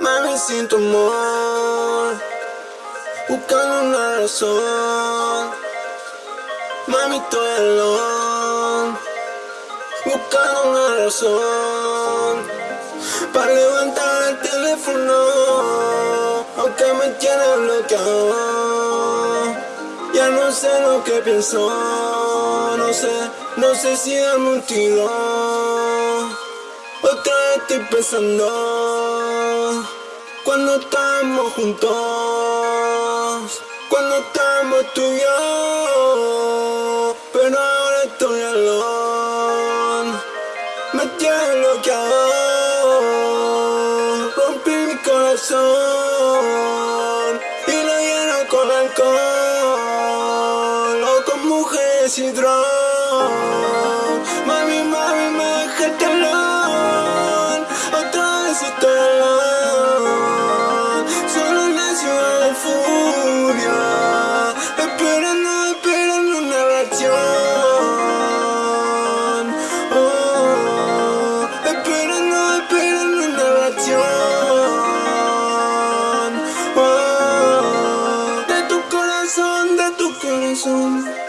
Mami, sin tu amor, buscando una razón. Mami, estoy alone, buscando una razón. Para levantar el teléfono, aunque me tiene bloqueado. Ya no sé lo que pienso, no sé, no sé si darme un tiro. Otra vez estoy pensando juntos, cuando estamos tú pero ahora estoy alone, me tiene bloqueado, rompí mi corazón y lo lleno con alcohol, o con mujeres y drogas, mami, mami, me dejaste soon.